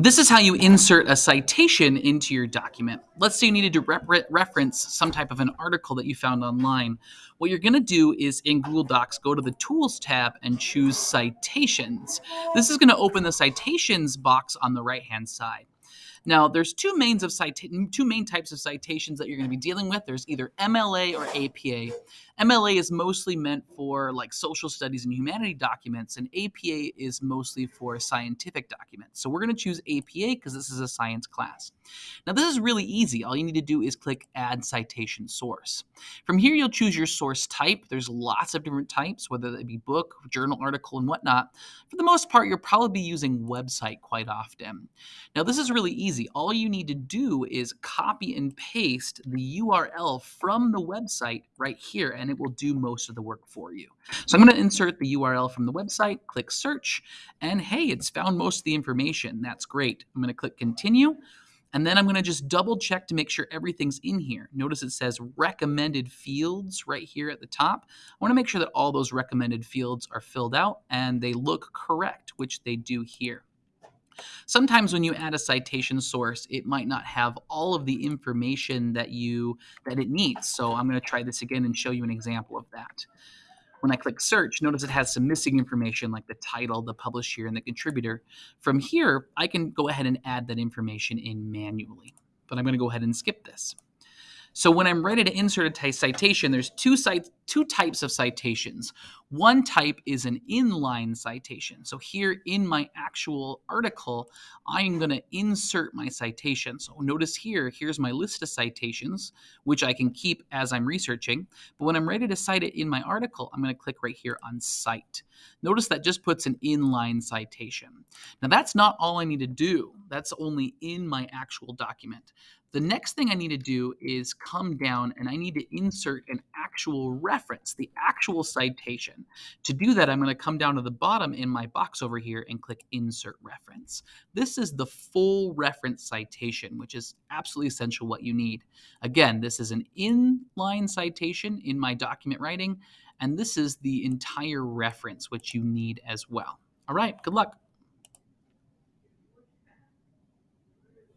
This is how you insert a citation into your document. Let's say you needed to re reference some type of an article that you found online. What you're going to do is in Google Docs, go to the Tools tab and choose Citations. This is going to open the Citations box on the right-hand side. Now, there's two mains of two main types of citations that you're going to be dealing with. There's either MLA or APA. MLA is mostly meant for like social studies and humanity documents, and APA is mostly for scientific documents. So we're going to choose APA because this is a science class. Now, this is really easy. All you need to do is click Add Citation Source. From here, you'll choose your source type. There's lots of different types, whether it be book, journal article, and whatnot. For the most part, you'll probably be using website quite often. Now, this is really easy easy. All you need to do is copy and paste the URL from the website right here, and it will do most of the work for you. So I'm going to insert the URL from the website, click search, and hey, it's found most of the information. That's great. I'm going to click continue. And then I'm going to just double check to make sure everything's in here. Notice it says recommended fields right here at the top. I want to make sure that all those recommended fields are filled out and they look correct, which they do here. Sometimes when you add a citation source, it might not have all of the information that you that it needs. So I'm going to try this again and show you an example of that. When I click search, notice it has some missing information like the title, the publisher, and the contributor. From here, I can go ahead and add that information in manually. But I'm going to go ahead and skip this. So when I'm ready to insert a citation, there's two, two types of citations. One type is an inline citation. So here in my actual article, I'm going to insert my citation. So notice here, here's my list of citations, which I can keep as I'm researching. But when I'm ready to cite it in my article, I'm going to click right here on Cite. Notice that just puts an inline citation. Now that's not all I need to do. That's only in my actual document. The next thing I need to do is come down and I need to insert an actual reference, the actual citation. To do that, I'm going to come down to the bottom in my box over here and click Insert Reference. This is the full reference citation, which is absolutely essential what you need. Again, this is an inline citation in my document writing, and this is the entire reference, which you need as well. All right, good luck.